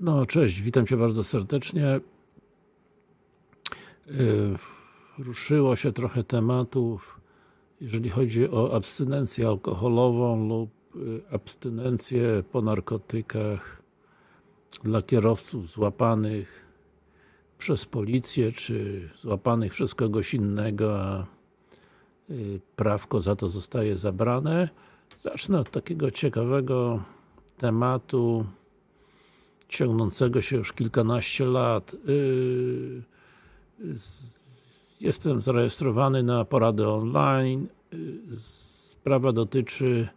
No, cześć, witam Cię bardzo serdecznie. Yy, Ruszyło się trochę tematów, jeżeli chodzi o abstynencję alkoholową lub yy, abstynencję po narkotykach dla kierowców złapanych przez policję, czy złapanych przez kogoś innego, a yy, prawko za to zostaje zabrane. Zacznę od takiego ciekawego tematu ciągnącego się już kilkanaście lat. Yy, jestem zarejestrowany na poradę online. Yy, sprawa dotyczy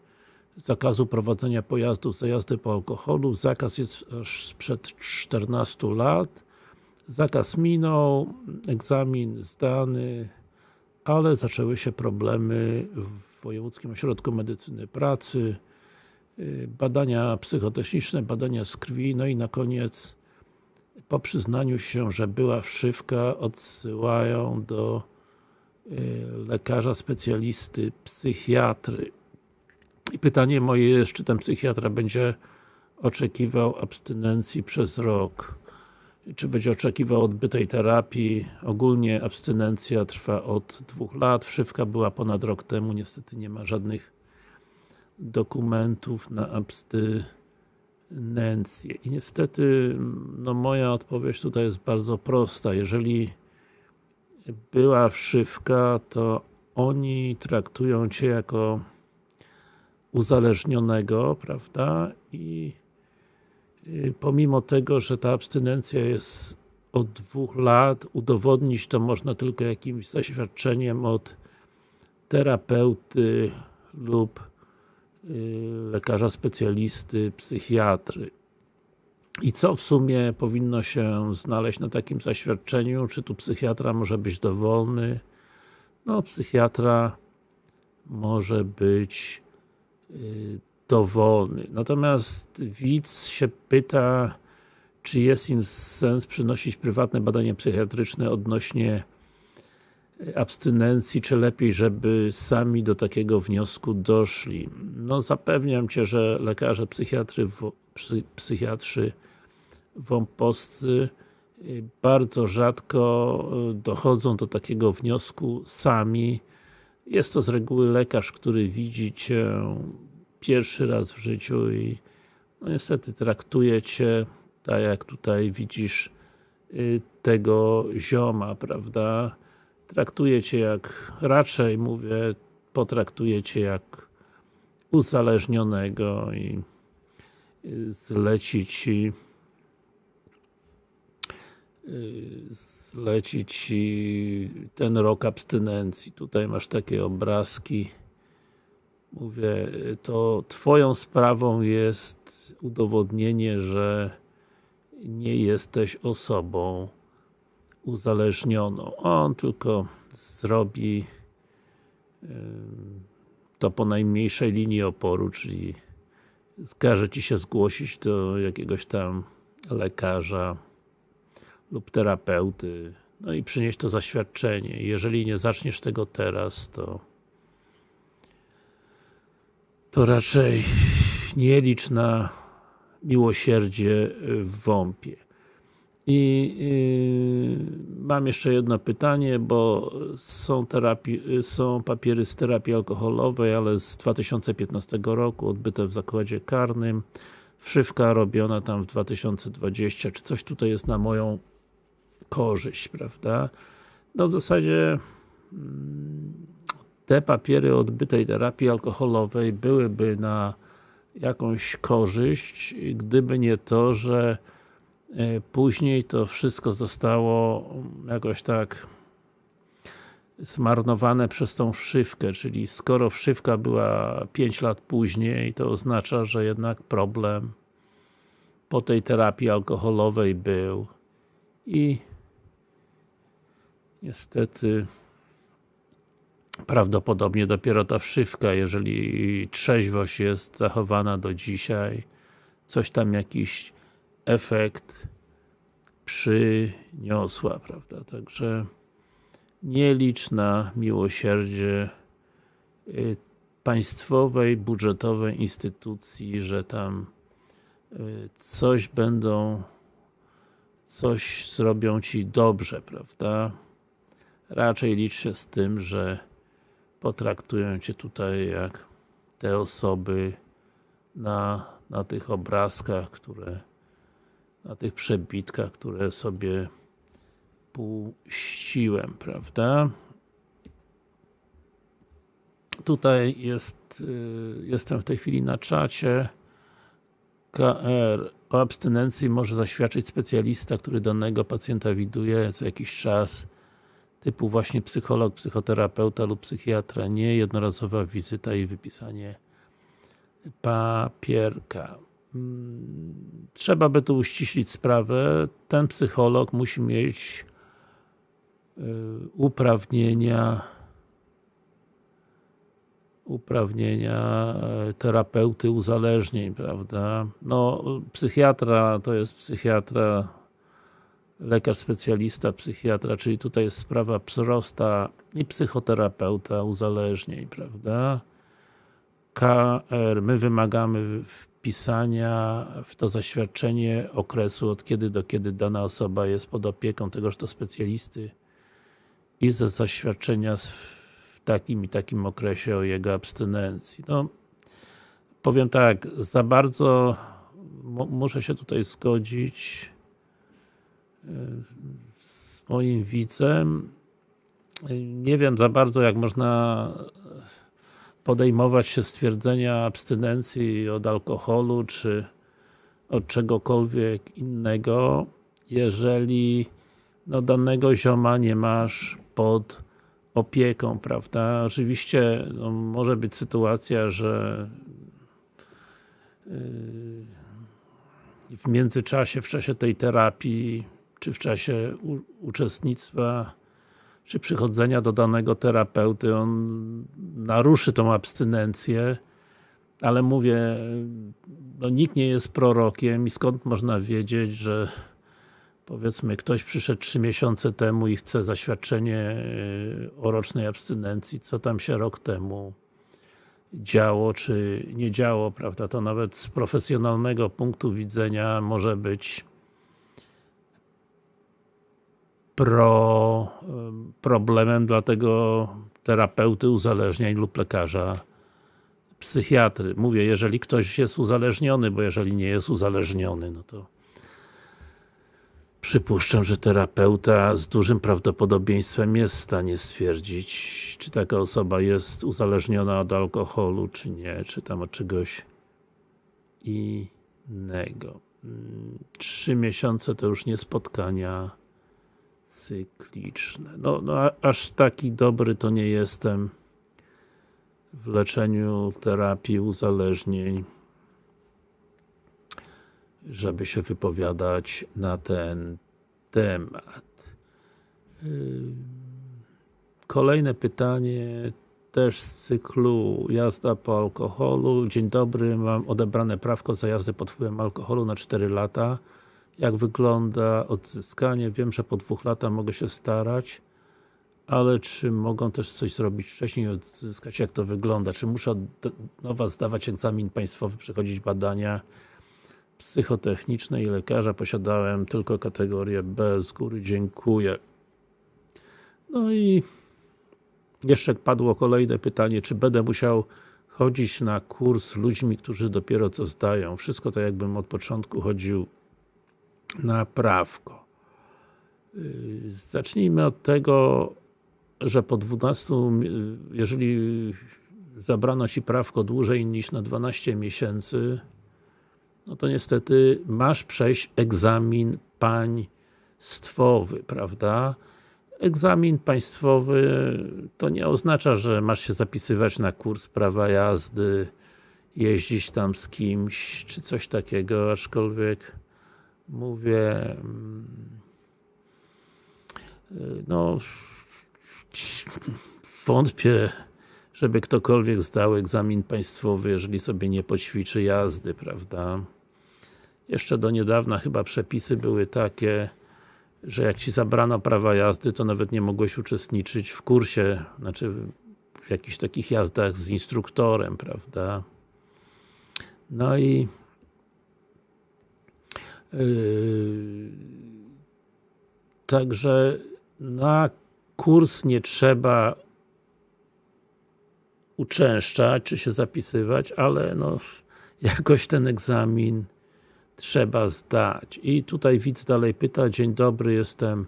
zakazu prowadzenia pojazdów za jazdy po alkoholu. Zakaz jest aż sprzed 14 lat. Zakaz minął, egzamin zdany, ale zaczęły się problemy w Wojewódzkim Ośrodku Medycyny Pracy, badania psychotechniczne, badania z krwi, no i na koniec po przyznaniu się, że była wszywka, odsyłają do lekarza specjalisty, psychiatry. I pytanie moje jest, czy ten psychiatra będzie oczekiwał abstynencji przez rok? Czy będzie oczekiwał odbytej terapii? Ogólnie abstynencja trwa od dwóch lat, wszywka była ponad rok temu, niestety nie ma żadnych dokumentów na abstynencję. I niestety, no moja odpowiedź tutaj jest bardzo prosta. Jeżeli była wszywka, to oni traktują Cię jako uzależnionego, prawda? I pomimo tego, że ta abstynencja jest od dwóch lat, udowodnić to można tylko jakimś zaświadczeniem od terapeuty lub lekarza specjalisty, psychiatry. I co w sumie powinno się znaleźć na takim zaświadczeniu? Czy tu psychiatra może być dowolny? No, psychiatra może być dowolny. Natomiast widz się pyta, czy jest im sens przynosić prywatne badanie psychiatryczne odnośnie abstynencji, czy lepiej, żeby sami do takiego wniosku doszli. No zapewniam Cię, że lekarze psychiatry, psychiatrzy wąposcy bardzo rzadko dochodzą do takiego wniosku sami. Jest to z reguły lekarz, który widzi Cię pierwszy raz w życiu i no niestety traktuje Cię tak jak tutaj widzisz tego zioma, prawda? Traktuje Cię jak, raczej mówię, potraktuje Cię jak uzależnionego i zleci Ci zleci Ci ten rok abstynencji. Tutaj masz takie obrazki. Mówię, to Twoją sprawą jest udowodnienie, że nie jesteś osobą uzależnioną. On tylko zrobi to po najmniejszej linii oporu, czyli każe Ci się zgłosić do jakiegoś tam lekarza lub terapeuty, no i przynieść to zaświadczenie. Jeżeli nie zaczniesz tego teraz, to to raczej nie licz na miłosierdzie w WOMP-ie. I yy, mam jeszcze jedno pytanie, bo są, terapii, są papiery z terapii alkoholowej, ale z 2015 roku, odbyte w zakładzie karnym. Wszywka robiona tam w 2020. Czy coś tutaj jest na moją korzyść, prawda? No w zasadzie mm, te papiery odbytej terapii alkoholowej byłyby na jakąś korzyść, gdyby nie to, że później to wszystko zostało jakoś tak zmarnowane przez tą wszywkę, czyli skoro wszywka była 5 lat później, to oznacza, że jednak problem po tej terapii alkoholowej był. I niestety prawdopodobnie dopiero ta wszywka, jeżeli trzeźwość jest zachowana do dzisiaj, coś tam jakiś efekt przyniosła, prawda? Także nie licz na miłosierdzie y, państwowej, budżetowej instytucji, że tam y, coś będą coś zrobią Ci dobrze, prawda? Raczej licz się z tym, że potraktują Cię tutaj jak te osoby na, na tych obrazkach, które na tych przebitkach, które sobie puściłem, prawda? Tutaj jest, y, jestem w tej chwili na czacie. KR. O abstynencji może zaświadczyć specjalista, który danego pacjenta widuje co jakiś czas typu właśnie psycholog, psychoterapeuta lub psychiatra, nie jednorazowa wizyta i wypisanie papierka. Trzeba by tu uściślić sprawę. Ten psycholog musi mieć y, uprawnienia uprawnienia e, terapeuty uzależnień, prawda? No, psychiatra to jest psychiatra, lekarz specjalista, psychiatra, czyli tutaj jest sprawa prosta i psychoterapeuta uzależnień, prawda? KR, my wymagamy wpisania w to zaświadczenie okresu, od kiedy do kiedy dana osoba jest pod opieką tegoż to specjalisty i ze zaświadczenia w takim i takim okresie o jego abstynencji. No, powiem tak, za bardzo muszę się tutaj zgodzić e, z moim widzem. Nie wiem za bardzo, jak można podejmować się stwierdzenia abstynencji od alkoholu, czy od czegokolwiek innego, jeżeli no, danego zioma nie masz pod opieką, prawda? Oczywiście no, może być sytuacja, że yy, w międzyczasie, w czasie tej terapii, czy w czasie uczestnictwa, czy przychodzenia do danego terapeuty, on naruszy tą abstynencję, ale mówię, no nikt nie jest prorokiem i skąd można wiedzieć, że powiedzmy ktoś przyszedł trzy miesiące temu i chce zaświadczenie e, o rocznej abstynencji, co tam się rok temu działo, czy nie działo, prawda, to nawet z profesjonalnego punktu widzenia może być pro, problemem dla tego terapeuty uzależnień lub lekarza psychiatry. Mówię, jeżeli ktoś jest uzależniony, bo jeżeli nie jest uzależniony, no to Przypuszczam, że terapeuta z dużym prawdopodobieństwem jest w stanie stwierdzić, czy taka osoba jest uzależniona od alkoholu, czy nie, czy tam od czegoś innego. Trzy miesiące to już nie spotkania cykliczne. No, no aż taki dobry to nie jestem w leczeniu terapii uzależnień żeby się wypowiadać na ten temat. Kolejne pytanie też z cyklu jazda po alkoholu. Dzień dobry, mam odebrane prawko za jazdę pod wpływem alkoholu na 4 lata. Jak wygląda odzyskanie? Wiem, że po dwóch latach mogę się starać, ale czy mogą też coś zrobić wcześniej odzyskać? Jak to wygląda? Czy muszę od nowa zdawać egzamin państwowy, przechodzić badania? psychotechnicznej lekarza posiadałem tylko kategorię B, z góry dziękuję. No i jeszcze padło kolejne pytanie, czy będę musiał chodzić na kurs ludźmi, którzy dopiero co zdają. Wszystko to jakbym od początku chodził na prawko. Yy, zacznijmy od tego, że po 12, jeżeli zabrano Ci prawko dłużej niż na 12 miesięcy, no to niestety masz przejść egzamin państwowy, prawda? Egzamin państwowy to nie oznacza, że masz się zapisywać na kurs prawa jazdy, jeździć tam z kimś, czy coś takiego, aczkolwiek mówię mm, no wątpię żeby ktokolwiek zdał egzamin państwowy, jeżeli sobie nie poćwiczy jazdy, prawda? Jeszcze do niedawna chyba przepisy były takie, że jak Ci zabrano prawa jazdy, to nawet nie mogłeś uczestniczyć w kursie, znaczy w jakichś takich jazdach z instruktorem, prawda? No i Także na kurs nie trzeba uczęszczać, czy się zapisywać, ale no, jakoś ten egzamin trzeba zdać. I tutaj widz dalej pyta, dzień dobry, jestem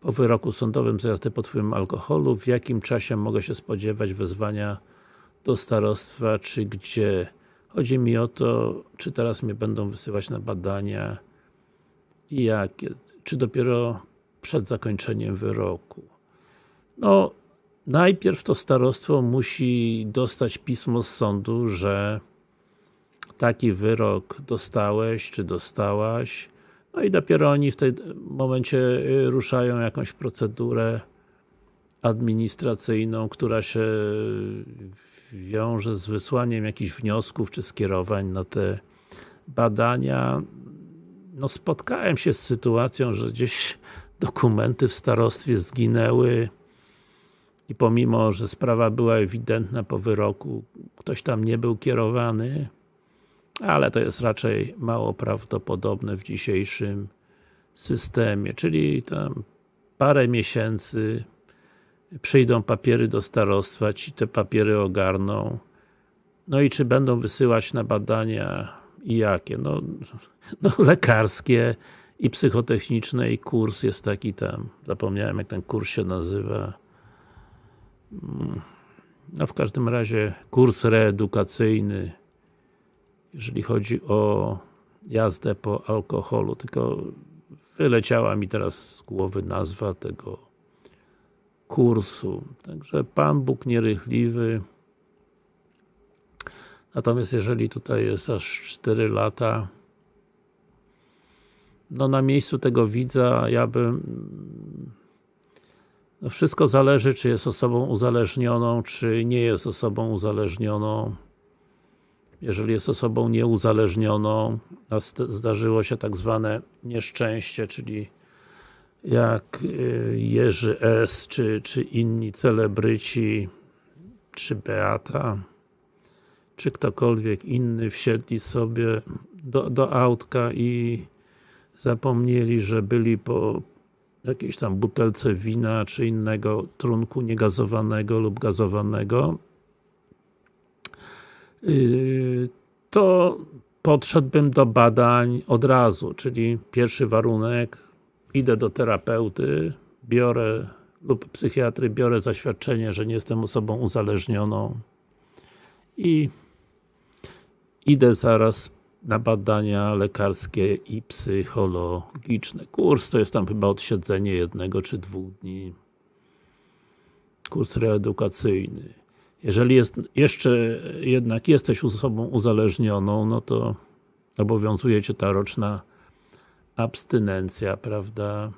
po wyroku sądowym za jazdę pod wpływem alkoholu, w jakim czasie mogę się spodziewać wezwania do starostwa, czy gdzie? Chodzi mi o to, czy teraz mnie będą wysyłać na badania jakie? Czy dopiero przed zakończeniem wyroku? No, najpierw to starostwo musi dostać pismo z sądu, że taki wyrok dostałeś, czy dostałaś, no i dopiero oni w tym momencie y, ruszają jakąś procedurę administracyjną, która się wiąże z wysłaniem jakichś wniosków, czy skierowań na te badania. No spotkałem się z sytuacją, że gdzieś dokumenty w starostwie zginęły i pomimo, że sprawa była ewidentna po wyroku, ktoś tam nie był kierowany, ale to jest raczej mało prawdopodobne w dzisiejszym systemie, czyli tam parę miesięcy przyjdą papiery do starostwa, ci te papiery ogarną, no i czy będą wysyłać na badania i jakie? No, no lekarskie i psychotechniczne i kurs jest taki tam, zapomniałem jak ten kurs się nazywa no w każdym razie kurs reedukacyjny jeżeli chodzi o jazdę po alkoholu, tylko wyleciała mi teraz z głowy nazwa tego kursu. Także Pan Bóg nierychliwy. Natomiast jeżeli tutaj jest aż 4 lata, no na miejscu tego widza ja bym no wszystko zależy, czy jest osobą uzależnioną, czy nie jest osobą uzależnioną. Jeżeli jest osobą nieuzależnioną, a zdarzyło się tak zwane nieszczęście, czyli jak y, Jerzy S. czy, czy inni celebryci, czy Beata, czy ktokolwiek inny wsiedli sobie do, do autka i zapomnieli, że byli po jakiejś tam butelce wina, czy innego trunku niegazowanego lub gazowanego? Yy, to podszedłbym do badań od razu, czyli pierwszy warunek idę do terapeuty, biorę lub psychiatry, biorę zaświadczenie, że nie jestem osobą uzależnioną i idę zaraz na badania lekarskie i psychologiczne. Kurs to jest tam chyba odsiedzenie jednego czy dwóch dni. Kurs reedukacyjny. Jeżeli jest, jeszcze jednak jesteś osobą uzależnioną, no to obowiązuje Cię ta roczna abstynencja, prawda?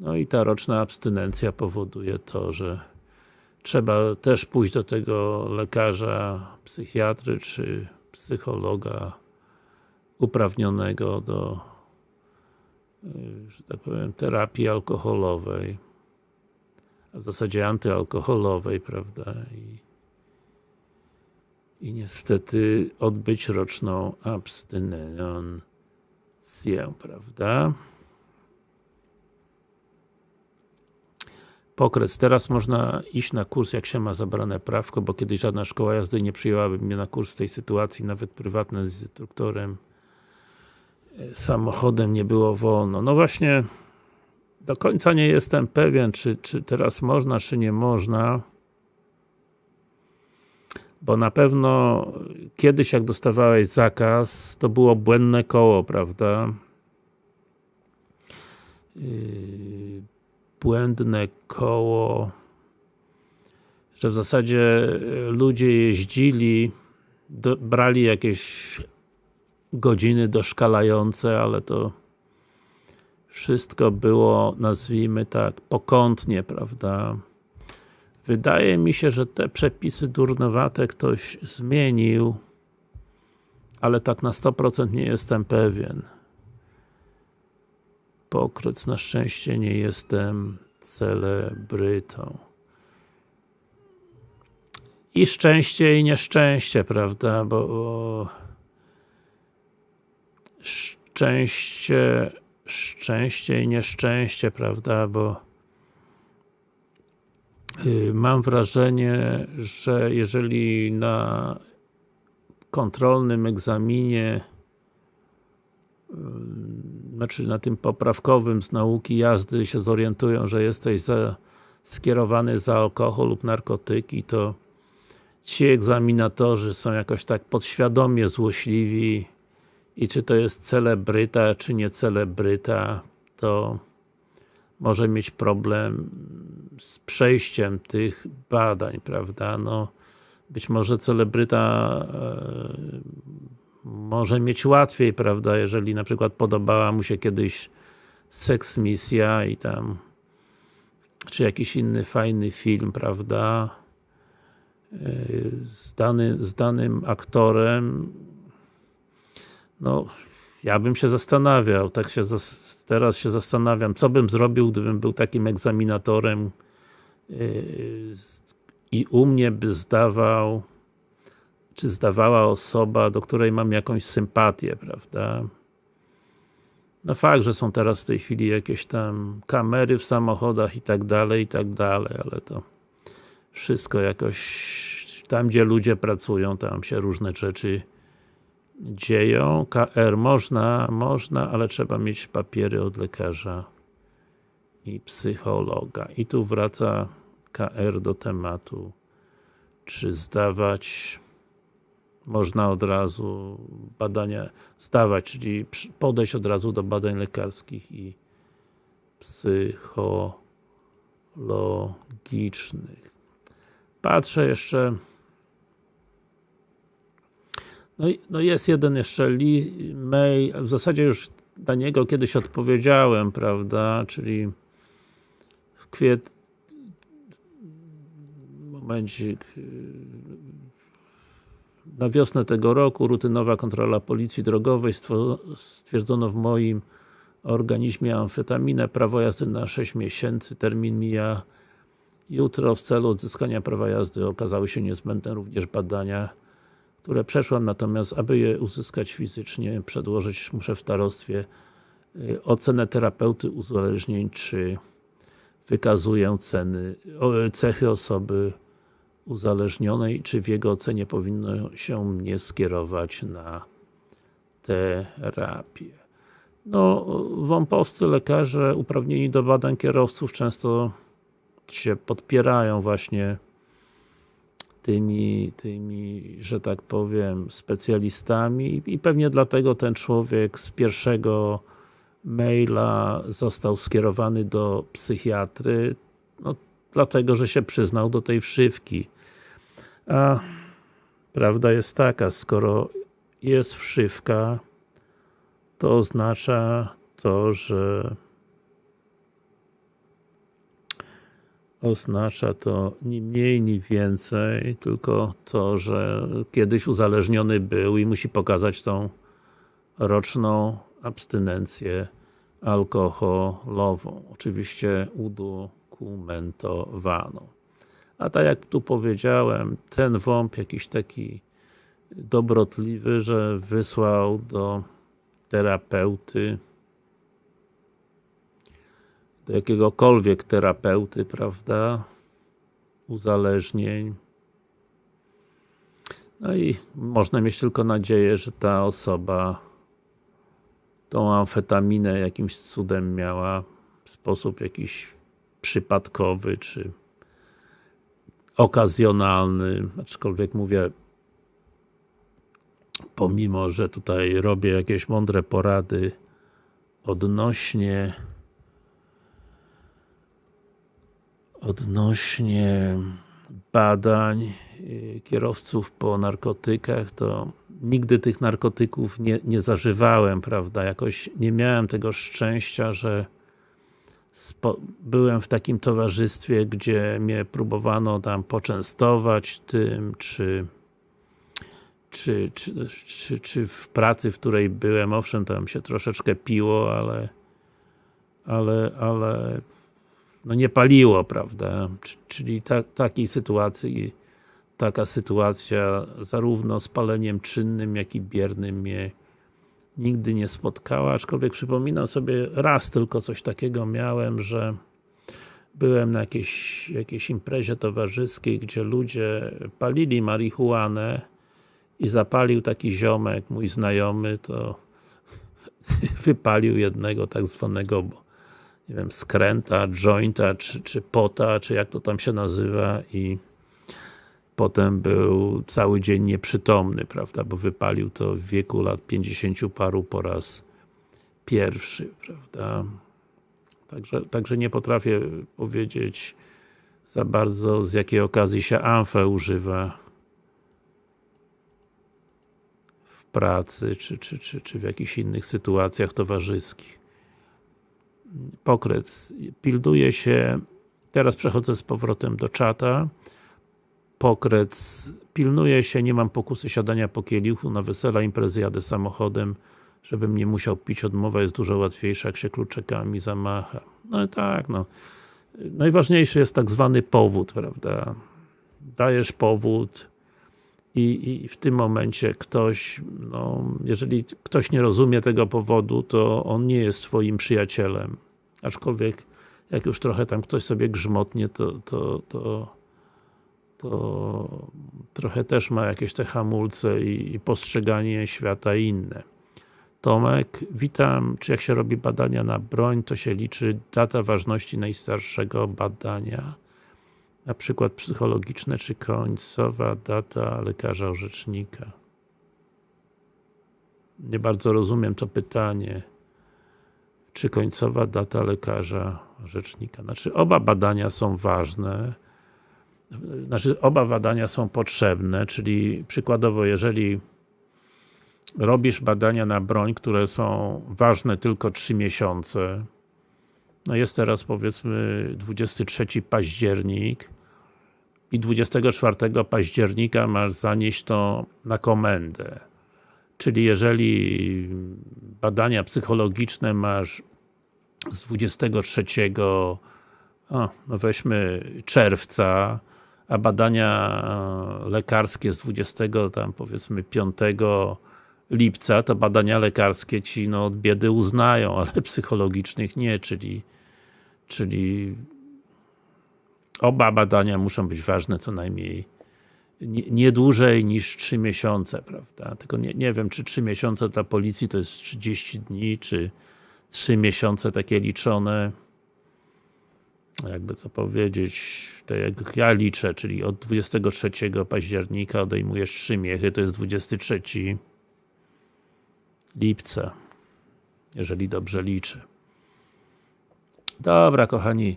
No i ta roczna abstynencja powoduje to, że trzeba też pójść do tego lekarza, psychiatry czy psychologa uprawnionego do y, że tak powiem, terapii alkoholowej a w zasadzie antyalkoholowej, prawda? I, i niestety odbyć roczną abstynencję, prawda? Pokres. Teraz można iść na kurs, jak się ma zabrane prawko, bo kiedyś żadna szkoła jazdy nie przyjęłaby mnie na kurs w tej sytuacji, nawet prywatne z instruktorem e, samochodem nie było wolno. No właśnie, do końca nie jestem pewien, czy, czy teraz można, czy nie można. Bo na pewno kiedyś jak dostawałeś zakaz, to było błędne koło, prawda? Yy, błędne koło, że w zasadzie ludzie jeździli, do, brali jakieś godziny doszkalające, ale to wszystko było, nazwijmy tak, pokątnie, prawda? Wydaje mi się, że te przepisy durnowate ktoś zmienił, ale tak na 100% nie jestem pewien. Pokrec, na szczęście nie jestem celebrytą. I szczęście i nieszczęście, prawda, bo szczęście, szczęście i nieszczęście, prawda, bo y, mam wrażenie, że jeżeli na kontrolnym egzaminie znaczy na tym poprawkowym z nauki jazdy się zorientują, że jesteś za, skierowany za alkohol lub narkotyki, to ci egzaminatorzy są jakoś tak podświadomie złośliwi i czy to jest celebryta, czy nie celebryta, to może mieć problem z przejściem tych badań, prawda? No, być może celebryta e, może mieć łatwiej, prawda, jeżeli na przykład podobała mu się kiedyś seks misja i tam czy jakiś inny fajny film, prawda, z, dany, z danym aktorem no, ja bym się zastanawiał, tak się teraz się zastanawiam, co bym zrobił, gdybym był takim egzaminatorem yy, i u mnie by zdawał czy zdawała osoba, do której mam jakąś sympatię, prawda? No fakt, że są teraz w tej chwili jakieś tam kamery w samochodach i tak dalej, i tak dalej, ale to wszystko jakoś tam, gdzie ludzie pracują, tam się różne rzeczy dzieją. KR można, można, ale trzeba mieć papiery od lekarza i psychologa. I tu wraca KR do tematu, czy zdawać można od razu badania zdawać, czyli podejść od razu do badań lekarskich i psychologicznych. Patrzę jeszcze no, no jest jeden jeszcze mail, w zasadzie już na niego kiedyś odpowiedziałem, prawda, czyli w kwietniu momencik na wiosnę tego roku rutynowa kontrola policji drogowej stwierdzono w moim organizmie amfetaminę, prawo jazdy na 6 miesięcy, termin mija jutro. W celu odzyskania prawa jazdy okazały się niezbędne również badania, które przeszłam, natomiast aby je uzyskać fizycznie, przedłożyć muszę w starostwie y, ocenę terapeuty uzależnień, czy wykazuję ceny, cechy osoby uzależnionej, czy w jego ocenie powinno się mnie skierować na terapię. No, wąpowscy lekarze uprawnieni do badań kierowców często się podpierają właśnie tymi, tymi, że tak powiem, specjalistami i pewnie dlatego ten człowiek z pierwszego maila został skierowany do psychiatry, no, dlatego, że się przyznał do tej wszywki. A prawda jest taka, skoro jest wszywka, to oznacza to, że oznacza to ni mniej, ni więcej, tylko to, że kiedyś uzależniony był i musi pokazać tą roczną abstynencję alkoholową. Oczywiście udokumentowaną. A tak jak tu powiedziałem, ten wąb jakiś taki dobrotliwy, że wysłał do terapeuty do jakiegokolwiek terapeuty, prawda, uzależnień. No i można mieć tylko nadzieję, że ta osoba tą amfetaminę jakimś cudem miała w sposób jakiś przypadkowy, czy okazjonalny, aczkolwiek mówię pomimo, że tutaj robię jakieś mądre porady odnośnie odnośnie badań y, kierowców po narkotykach, to nigdy tych narkotyków nie, nie zażywałem, prawda, jakoś nie miałem tego szczęścia, że byłem w takim towarzystwie, gdzie mnie próbowano tam poczęstować tym, czy czy, czy, czy, czy w pracy, w której byłem, owszem, tam się troszeczkę piło, ale ale, ale no nie paliło, prawda? Czyli ta, takiej sytuacji, taka sytuacja zarówno z paleniem czynnym, jak i biernym mnie nigdy nie spotkała, aczkolwiek przypominam sobie, raz tylko coś takiego miałem, że byłem na jakiejś, jakiejś imprezie towarzyskiej, gdzie ludzie palili marihuanę i zapalił taki ziomek, mój znajomy, to wypalił jednego tak zwanego nie wiem, skręta, jointa, czy, czy pota, czy jak to tam się nazywa i potem był cały dzień nieprzytomny, prawda, bo wypalił to w wieku lat 50 paru po raz pierwszy, prawda. Także, także nie potrafię powiedzieć za bardzo z jakiej okazji się amfę używa w pracy, czy, czy, czy, czy w jakichś innych sytuacjach towarzyskich. Pokrec. Pilnuje się, teraz przechodzę z powrotem do czata. Pokrec. Pilnuje się, nie mam pokusy siadania po kielichu, na wesela, imprezy jadę samochodem, żebym nie musiał pić, odmowa jest dużo łatwiejsza, jak się kluczekami zamacha. No i tak, no. Najważniejszy jest tak zwany powód, prawda? Dajesz powód i, i w tym momencie ktoś, no, jeżeli ktoś nie rozumie tego powodu, to on nie jest twoim przyjacielem. Aczkolwiek, jak już trochę tam ktoś sobie grzmotnie, to, to, to, to trochę też ma jakieś te hamulce i, i postrzeganie świata inne. Tomek, witam, czy jak się robi badania na broń, to się liczy data ważności najstarszego badania, na przykład psychologiczne, czy końcowa data lekarza orzecznika? Nie bardzo rozumiem to pytanie. Czy końcowa data lekarza orzecznika? Znaczy, oba badania są ważne, znaczy, oba badania są potrzebne, czyli przykładowo, jeżeli robisz badania na broń, które są ważne tylko 3 miesiące, no jest teraz powiedzmy 23 październik i 24 października masz zanieść to na komendę. Czyli jeżeli badania psychologiczne masz z 23 o, no weźmy czerwca, a badania lekarskie z 20 tam powiedzmy 5 lipca, to badania lekarskie ci no, od biedy uznają, ale psychologicznych nie, czyli czyli oba badania muszą być ważne co najmniej nie, nie dłużej niż 3 miesiące, prawda? Tylko nie, nie wiem, czy 3 miesiące dla policji to jest 30 dni, czy 3 miesiące takie liczone jakby co powiedzieć, tak jak ja liczę, czyli od 23 października odejmujesz 3 miechy, to jest 23 lipca, jeżeli dobrze liczę. Dobra, kochani,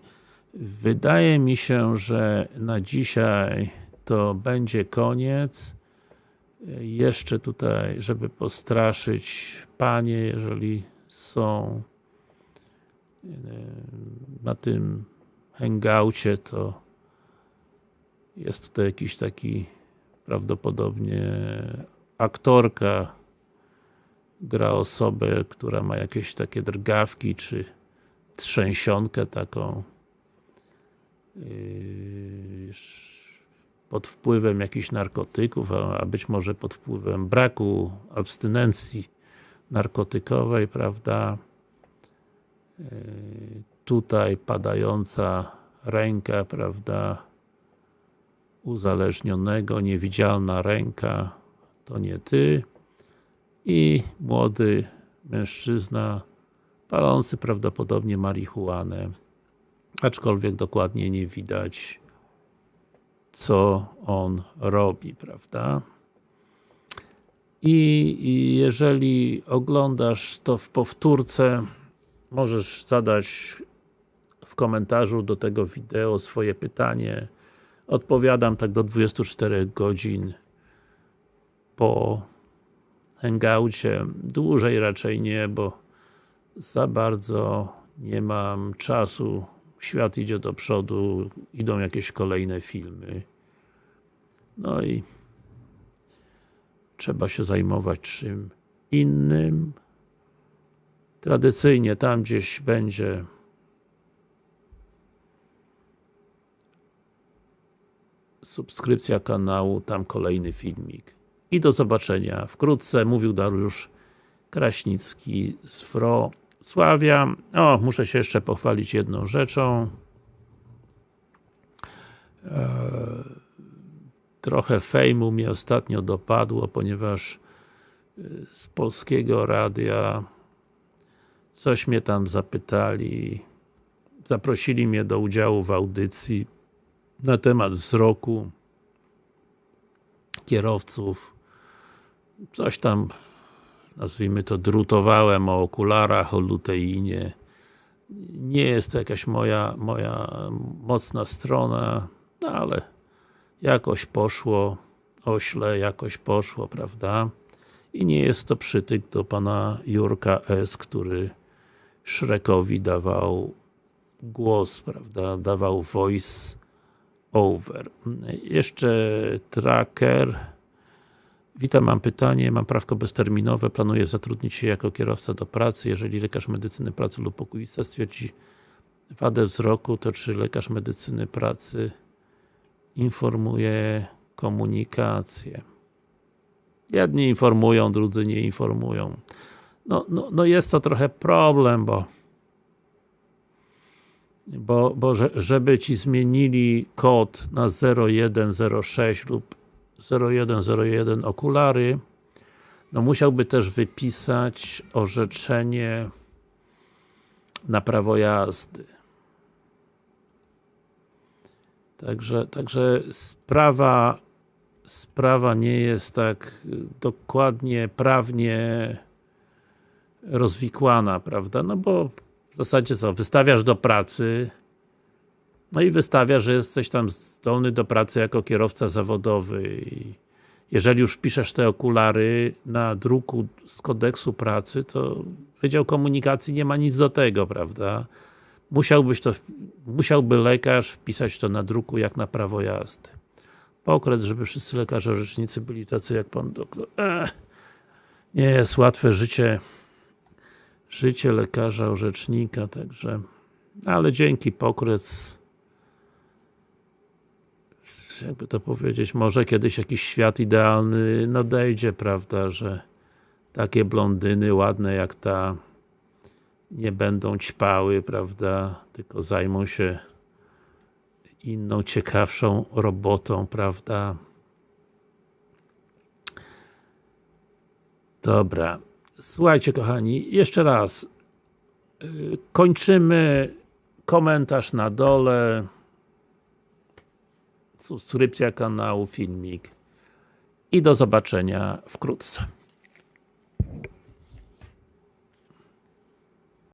wydaje mi się, że na dzisiaj to będzie koniec. Jeszcze tutaj, żeby postraszyć Panie, jeżeli są e, na tym hangoucie, to jest to jakiś taki prawdopodobnie aktorka gra osobę, która ma jakieś takie drgawki, czy trzęsionkę taką yy, pod wpływem jakichś narkotyków, a być może pod wpływem braku abstynencji narkotykowej, prawda? Yy, tutaj padająca ręka, prawda? Uzależnionego, niewidzialna ręka, to nie ty. I młody mężczyzna palący prawdopodobnie marihuanę, aczkolwiek dokładnie nie widać co on robi, prawda? I, jeżeli oglądasz to w powtórce, możesz zadać w komentarzu do tego wideo swoje pytanie. Odpowiadam tak do 24 godzin po hangoucie. Dłużej raczej nie, bo za bardzo nie mam czasu. Świat idzie do przodu, idą jakieś kolejne filmy. No i trzeba się zajmować czym innym. Tradycyjnie tam gdzieś będzie subskrypcja kanału, tam kolejny filmik. I do zobaczenia wkrótce. Mówił Dariusz Kraśnicki z Wrocławia. O, muszę się jeszcze pochwalić jedną rzeczą. Eee, trochę fejmu mnie ostatnio dopadło, ponieważ y, z Polskiego Radia coś mnie tam zapytali zaprosili mnie do udziału w audycji na temat wzroku kierowców coś tam nazwijmy to drutowałem o okularach, o luteinie nie jest to jakaś moja, moja mocna strona, no ale jakoś poszło, ośle, jakoś poszło, prawda? I nie jest to przytyk do pana Jurka S., który Szrekowi dawał głos, prawda, dawał voice over. Jeszcze tracker. Witam, mam pytanie, mam prawko bezterminowe, planuję zatrudnić się jako kierowca do pracy, jeżeli lekarz medycyny pracy lub okulista stwierdzi wadę wzroku, to czy lekarz medycyny pracy informuje komunikację? Jedni informują, drudzy nie informują. No, no, no jest to trochę problem, bo bo, bo że, żeby Ci zmienili kod na 0106 lub 0101 okulary, no musiałby też wypisać orzeczenie na prawo jazdy. Także, także sprawa sprawa nie jest tak dokładnie, prawnie rozwikłana, prawda? No bo w zasadzie co, wystawiasz do pracy no i wystawiasz, że jesteś tam zdolny do pracy jako kierowca zawodowy jeżeli już piszesz te okulary na druku z kodeksu pracy, to Wydział Komunikacji nie ma nic do tego, prawda? Musiałbyś to, musiałby lekarz wpisać to na druku jak na prawo jazdy. Pokret, żeby wszyscy lekarze orzecznicy byli tacy jak pan doktor. Ech, nie jest łatwe życie życie lekarza, orzecznika, także ale dzięki pokrec jakby to powiedzieć, może kiedyś jakiś świat idealny nadejdzie, prawda, że takie blondyny ładne jak ta nie będą ćpały, prawda, tylko zajmą się inną, ciekawszą robotą, prawda. Dobra. Słuchajcie kochani, jeszcze raz y, kończymy komentarz na dole subskrypcja kanału, filmik i do zobaczenia wkrótce.